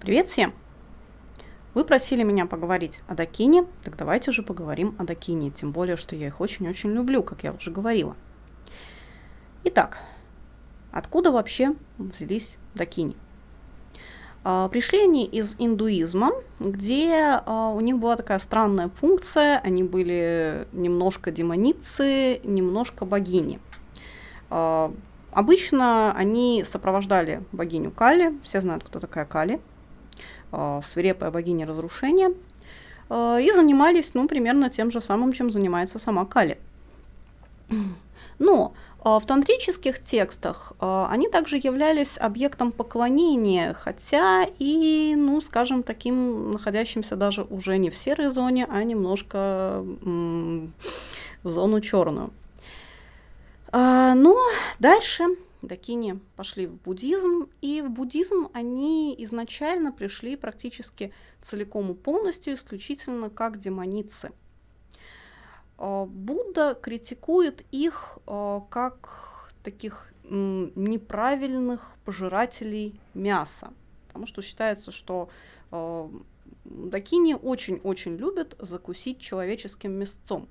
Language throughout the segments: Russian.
Привет всем! Вы просили меня поговорить о Дакине, так давайте же поговорим о Дакине, тем более, что я их очень-очень люблю, как я уже говорила. Итак, откуда вообще взялись Дакини? А, пришли они из индуизма, где а, у них была такая странная функция, они были немножко демоницы, немножко богини. А, обычно они сопровождали богиню Кали, все знают, кто такая Кали, свирепая богиня разрушения, и занимались, ну, примерно тем же самым, чем занимается сама Кали. Но а, в тантрических текстах они также являлись объектом поклонения, хотя и, ну, скажем, таким находящимся даже уже не в серой зоне, а немножко в зону черную. А, но дальше дакини пошли в буддизм, и в буддизм они изначально пришли практически целиком и полностью, исключительно как демоницы – а, Будда критикует их а, как таких неправильных пожирателей мяса, потому что считается, что а, дакини очень-очень любят закусить человеческим мясцом.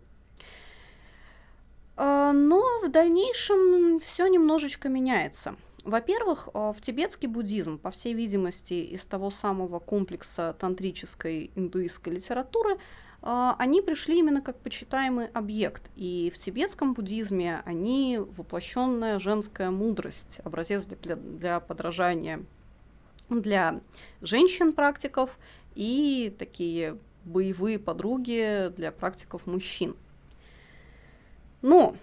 Но в дальнейшем все немножечко меняется. Во-первых, в тибетский буддизм, по всей видимости, из того самого комплекса тантрической индуистской литературы, а, они пришли именно как почитаемый объект. И в тибетском буддизме они воплощенная женская мудрость, образец для, для подражания для женщин-практиков и такие боевые подруги для практиков мужчин. Но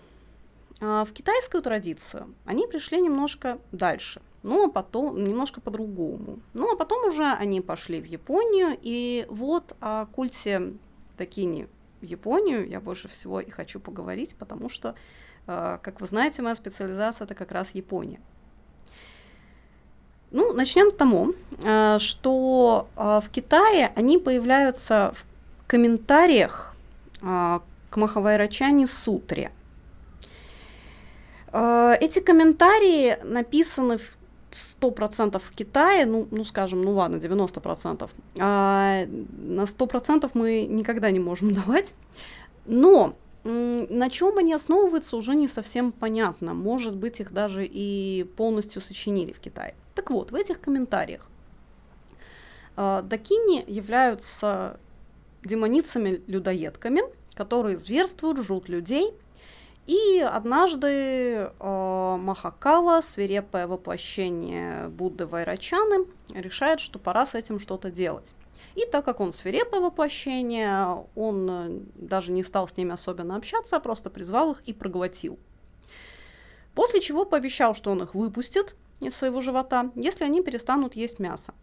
а, в китайскую традицию они пришли немножко дальше, но потом немножко по-другому. Ну а потом уже они пошли в Японию, и вот о культе Такини в Японию я больше всего и хочу поговорить, потому что, э, как вы знаете, моя специализация это как раз Япония. Ну, начнем с того, что в Китае они появляются в комментариях к Сутре. Эти комментарии написаны в 100% в Китае, ну, ну скажем, ну ладно, 90%, а на 100% мы никогда не можем давать. Но на чем они основываются, уже не совсем понятно. Может быть, их даже и полностью сочинили в Китае. Так вот, в этих комментариях э, дакини являются демоницами-людоедками, которые зверствуют, жрут людей – и однажды э, Махакала, свирепое воплощение Будды Вайрачаны, решает, что пора с этим что-то делать. И так как он свирепое воплощение, он э, даже не стал с ними особенно общаться, а просто призвал их и проглотил. После чего пообещал, что он их выпустит из своего живота, если они перестанут есть мясо.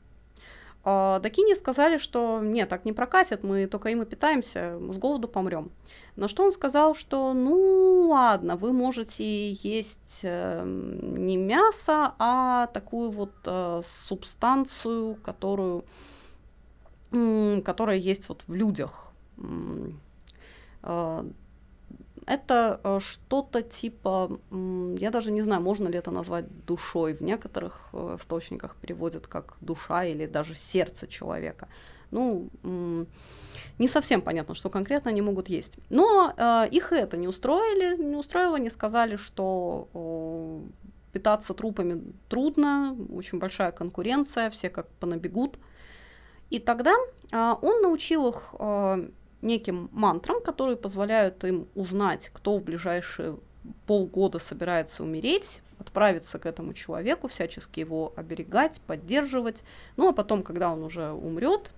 А, Дакини сказали, что нет, так не прокатит, мы только им и питаемся, с голоду помрем. На что он сказал, что ну ладно, вы можете есть э, не мясо, а такую вот э, субстанцию, которую, э, которая есть вот в людях. Э, это э, что-то типа, я даже не знаю, можно ли это назвать душой. В некоторых э, источниках переводят как душа или даже сердце человека. Ну, не совсем понятно, что конкретно они могут есть. Но э, их это не устроили, не устроило, они сказали, что питаться трупами трудно, очень большая конкуренция, все как понабегут. И тогда э, он научил их э, неким мантрам, которые позволяют им узнать, кто в ближайшие полгода собирается умереть, отправиться к этому человеку, всячески его оберегать, поддерживать. Ну а потом, когда он уже умрет,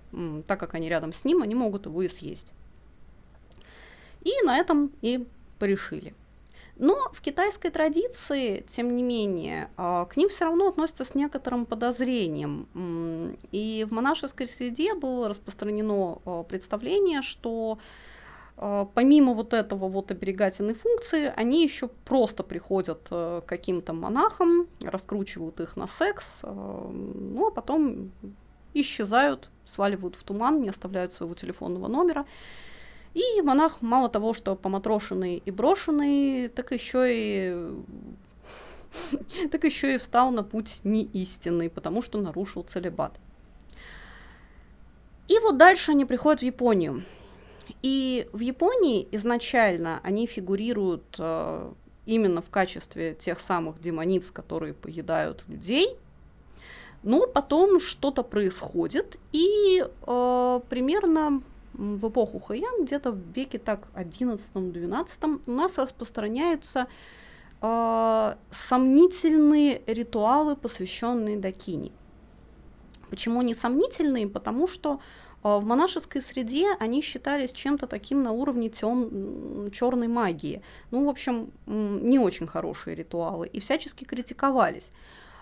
так как они рядом с ним, они могут его и съесть. И на этом и порешили. Но в китайской традиции, тем не менее, а, к ним все равно относятся с некоторым подозрением. И в монашеской среде было распространено а, представление, что а, помимо вот этого вот оберегательной функции, они еще просто приходят к каким-то монахам, раскручивают их на секс, ну а потом исчезают, сваливают в туман, не оставляют своего телефонного номера. И монах мало того, что поматрошенный и брошенный, так еще и так еще и встал на путь неистинный, потому что нарушил целебат. И вот дальше они приходят в Японию. И в Японии изначально они фигурируют э, именно в качестве тех самых демониц, которые поедают людей. Но потом что-то происходит, и э, примерно в эпоху Хэйян, где-то в веке так 11-12, у нас распространяются э, сомнительные ритуалы, посвященные Дакини. Почему они сомнительные? Потому что э, в монашеской среде они считались чем-то таким на уровне тем, черной магии. Ну, в общем, не очень хорошие ритуалы и всячески критиковались.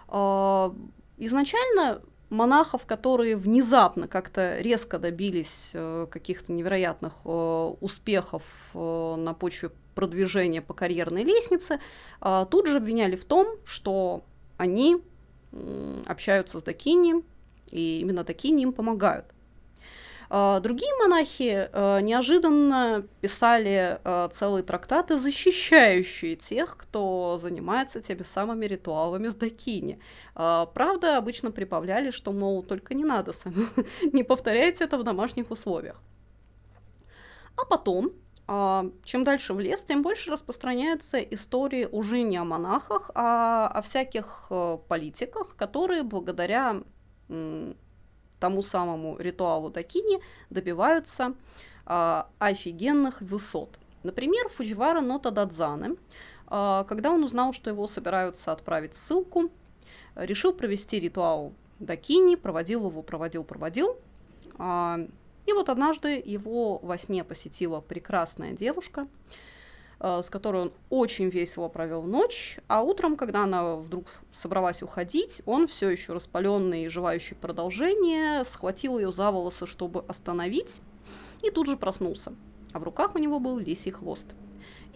Э, изначально монахов, которые внезапно как-то резко добились э, каких-то невероятных э, успехов э, на почве продвижения по карьерной лестнице, тут же обвиняли в том, что они общаются с Дакини, и именно Дакини им помогают. А, другие монахи э, неожиданно писали э, целые трактаты, защищающие тех, кто занимается теми самыми ритуалами с Дакини. А, правда, обычно прибавляли, что, мол, только не надо сами, не повторяйте это в домашних условиях. А потом, а, чем дальше в лес, тем больше распространяются истории уже не о монахах, а о всяких э, политиках, которые благодаря тому самому ритуалу Дакини добиваются а, офигенных высот. Например, Фудживара Нота Дадзаны, а, когда он узнал, что его собираются отправить ссылку, решил провести ритуал Дакини, проводил его, проводил, проводил. А, и вот однажды его во сне посетила прекрасная девушка, с которой он очень весело провел ночь, а утром, когда она вдруг собралась уходить, он все еще распаленный и желающий продолжения, схватил ее за волосы, чтобы остановить, и тут же проснулся. А в руках у него был лисий хвост.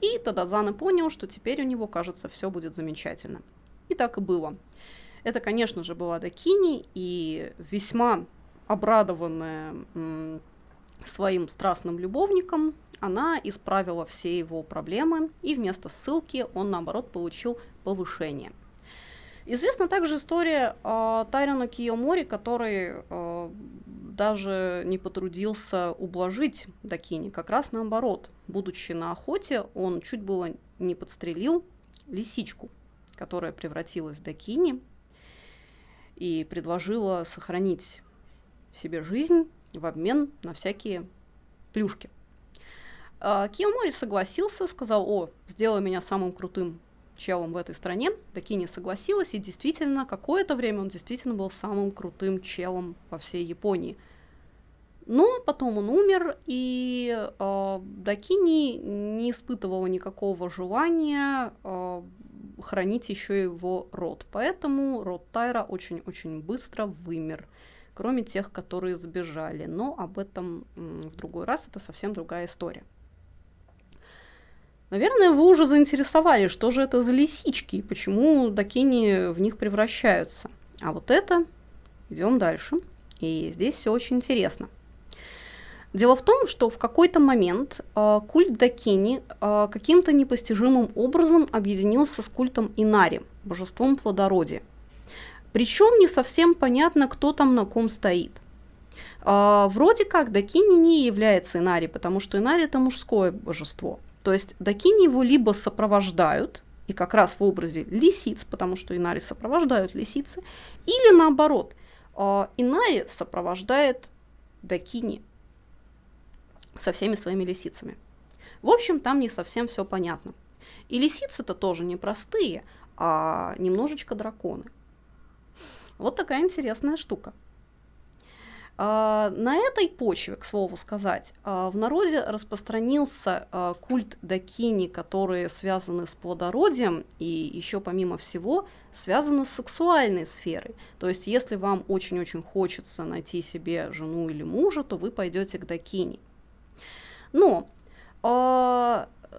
И Тадазана понял, что теперь у него, кажется, все будет замечательно. И так и было. Это, конечно же, была Дакини, и весьма обрадованная своим страстным любовником, она исправила все его проблемы, и вместо ссылки он, наоборот, получил повышение. Известна также история э, Тайрона Киомори, который э, даже не потрудился ублажить Дакини. Как раз наоборот, будучи на охоте, он чуть было не подстрелил лисичку, которая превратилась в Дакини и предложила сохранить себе жизнь в обмен на всякие плюшки. А, Киомори согласился, сказал, о, сделай меня самым крутым челом в этой стране. Дакини согласилась, и действительно, какое-то время он действительно был самым крутым челом во всей Японии. Но потом он умер, и э, Дакини не испытывала никакого желания э, хранить еще его род. Поэтому род Тайра очень-очень быстро вымер, кроме тех, которые сбежали. Но об этом в другой раз, это совсем другая история. Наверное, вы уже заинтересовали, что же это за лисички и почему дакини в них превращаются. А вот это, идем дальше. И здесь все очень интересно. Дело в том, что в какой-то момент э, культ Дакини э, каким-то непостижимым образом объединился с культом Инари, божеством плодородия. Причем не совсем понятно, кто там на ком стоит. Э, вроде как Дакини не является Инари, потому что Инари это мужское божество – то есть дакини его либо сопровождают, и как раз в образе лисиц, потому что Инари сопровождают лисицы, или наоборот, а, Инари сопровождает дакини со всеми своими лисицами. В общем, там не совсем все понятно. И лисицы-то тоже не простые, а немножечко драконы. Вот такая интересная штука. А, на этой почве, к слову сказать, а, в народе распространился а, культ дакини, которые связаны с плодородием и еще помимо всего связаны с сексуальной сферой. То есть если вам очень-очень хочется найти себе жену или мужа, то вы пойдете к дакини. Но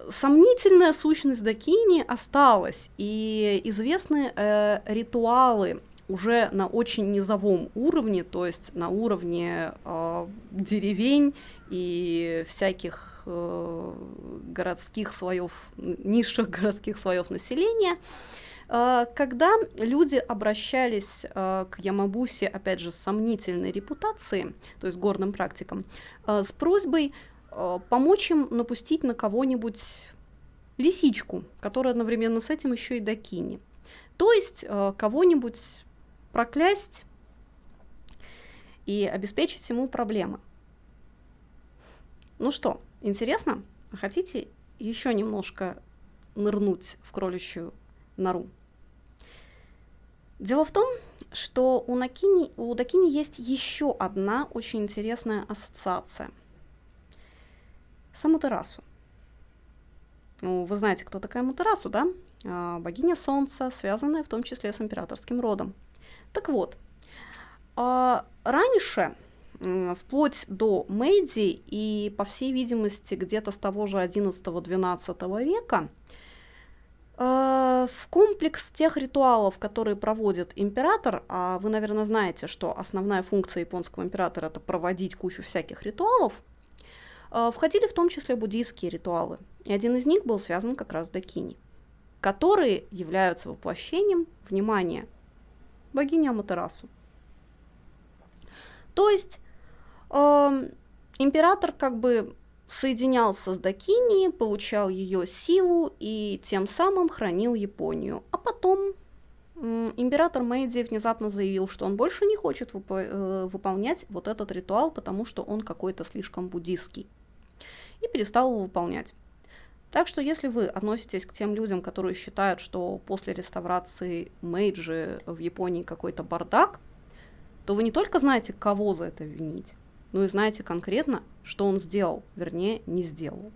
сомнительная сущность дакини осталась, и известны э, ритуалы уже на очень низовом уровне, то есть на уровне э, деревень и всяких э, городских слоев, низших городских слоев населения, Э, когда люди обращались э, к Ямабусе, опять же, с сомнительной репутацией, то есть горным практикам, э, с просьбой помочь им напустить на кого-нибудь лисичку, которая одновременно с этим еще и докини. То есть кого-нибудь проклясть и обеспечить ему проблемы. Ну что, интересно? Хотите еще немножко нырнуть в кроличью нору? Дело в том, что у, Накини, у Дакини есть еще одна очень интересная ассоциация. С Аматерасу. Ну, вы знаете, кто такая Аматерасу, да? А, богиня Солнца, связанная в том числе с императорским родом. Так вот, а, раньше, вплоть до Мэйди и, по всей видимости, где-то с того же 11-12 века, Э, в комплекс тех ритуалов, которые проводит император, а вы, наверное, знаете, что основная функция японского императора это проводить кучу всяких ритуалов, э, входили в том числе буддийские ритуалы. И один из них был связан как раз с дакини, которые являются воплощением внимания богини Аматерасу. То есть э, император как бы соединялся с Дакини, получал ее силу и тем самым хранил Японию. А потом император Мэйдзи внезапно заявил, что он больше не хочет вып э, выполнять вот этот ритуал, потому что он какой-то слишком буддийский. И перестал его выполнять. Так что если вы относитесь к тем людям, которые считают, что после реставрации Мэйджи в Японии какой-то бардак, то вы не только знаете, кого за это винить, ну и знаете конкретно, что он сделал, вернее, не сделал.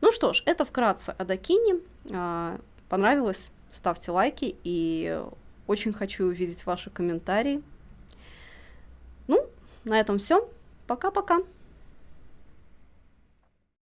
Ну что ж, это вкратце о Дакине. А, понравилось? Ставьте лайки и очень хочу увидеть ваши комментарии. Ну, на этом все. Пока-пока.